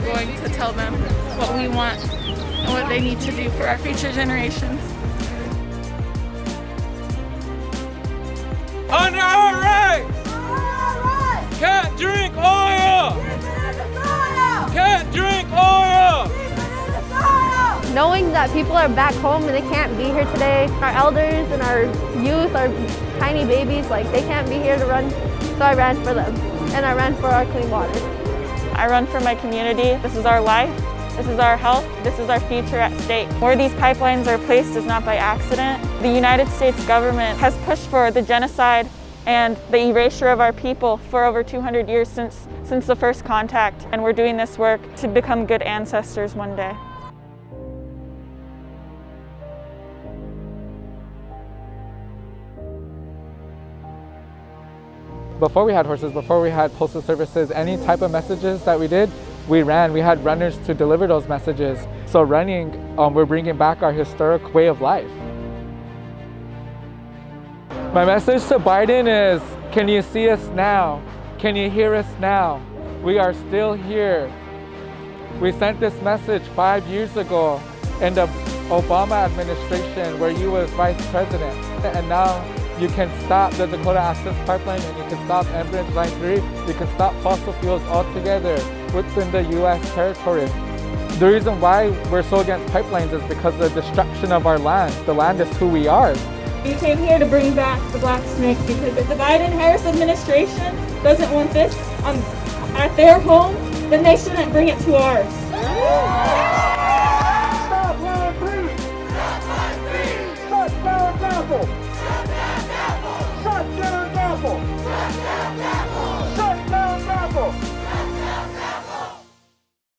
we're going to tell them what we want and what they need to do for our future generations. On our rights! Can't drink oil! Can't drink oil! Knowing that people are back home and they can't be here today, our elders and our youth, our tiny babies, like they can't be here to run, so I ran for them. And I ran for our clean water. I run for my community. This is our life. This is our health. This is our future at stake. Where these pipelines are placed is not by accident. The United States government has pushed for the genocide and the erasure of our people for over 200 years since, since the first contact. And we're doing this work to become good ancestors one day. Before we had horses, before we had postal services, any type of messages that we did, we ran. We had runners to deliver those messages. So running, um, we're bringing back our historic way of life. My message to Biden is, can you see us now? Can you hear us now? We are still here. We sent this message five years ago in the Obama administration where you was vice president. And now you can stop the Dakota Access Pipeline and you can stop Enbridge Line 3. You can stop fossil fuels altogether within the U.S. territory. The reason why we're so against pipelines is because of the destruction of our land. The land is who we are. We came here to bring back the black snake because if the Biden-Harris administration doesn't want this on, at their home, then they shouldn't bring it to ours. Stop line three! Stop line three! Stop line